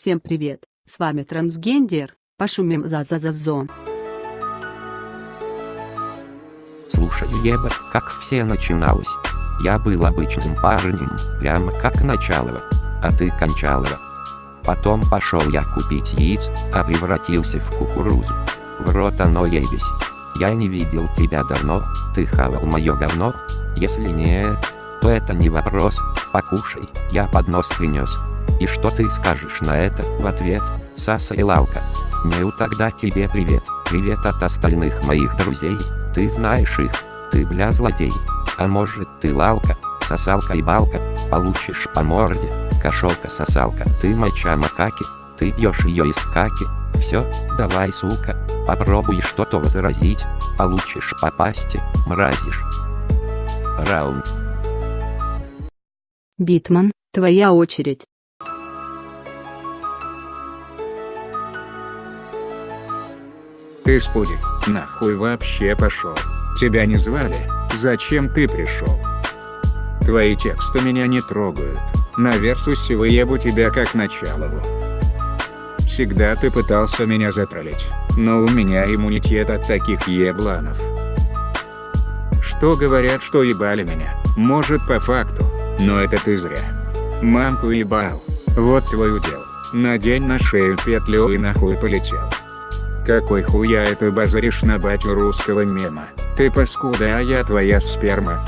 Всем привет, с вами трансгендер, пошумим за за за зо. Слушай, Еба, как все начиналось. Я был обычным парнем, прямо как Началова, а ты Кончалова. Потом пошел я купить яиц, а превратился в кукурузу. В рот оно ебись. Я не видел тебя давно, ты хавал мое говно? Если нет, то это не вопрос, покушай, я поднос принес. И что ты скажешь на это? В ответ, Саса и Лалка? Неу тогда тебе привет, привет от остальных моих друзей, ты знаешь их, ты бля злодей. А может ты Лалка, сосалка и балка, получишь по морде, кошелка-сосалка, ты моча макаки, ты пьешь ее из каки, все, давай сука, попробуй что-то возразить, получишь по пасти, мразишь. Раунд. Битман, твоя очередь. Ты спудик, нахуй вообще пошел. Тебя не звали? Зачем ты пришел? Твои тексты меня не трогают. На Версусе выебу тебя как началову. Всегда ты пытался меня затроллить, но у меня иммунитет от таких ебланов. Что говорят, что ебали меня, может по факту, но это ты зря. Мамку ебал, вот твой удел. Надень на шею петлю и нахуй полетел. Какой хуя это базаришь на батю русского мема? Ты паскуда, а я твоя сперма.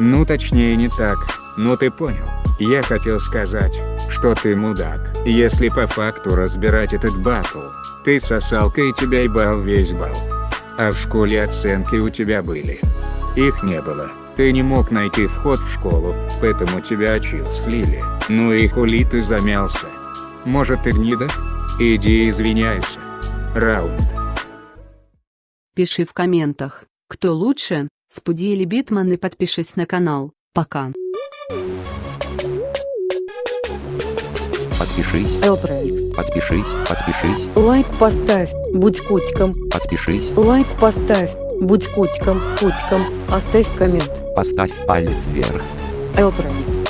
Ну точнее не так, но ты понял. Я хотел сказать, что ты мудак. Если по факту разбирать этот батл, ты сосалка и тебя ебал весь бал. А в школе оценки у тебя были. Их не было. Ты не мог найти вход в школу, поэтому тебя очил слили. Ну и хули ты замялся. Может ты гнида? Иди извиняйся. Раунд. Пиши в комментах, кто лучше, Спуди или Битман и подпишись на канал. Пока. Подпишись, Элпроикс. подпишись, подпишись, Лайк поставь, будь котиком. подпишись, Лайк поставь, будь котиком, котиком. Оставь коммент. поставь палец вверх. Элпроикс.